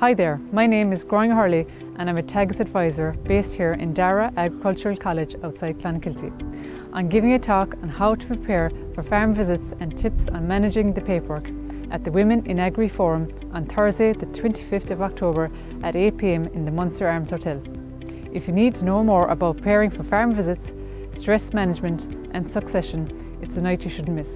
Hi there, my name is Growing Harley, and I'm a Teagasc advisor based here in Darrara Agricultural College outside Clonakilty. I'm giving a talk on how to prepare for farm visits and tips on managing the paperwork at the Women in Agri Forum on Thursday the 25th of October at 8pm in the Munster Arms Hotel. If you need to know more about preparing for farm visits, stress management and succession, it's a night you shouldn't miss.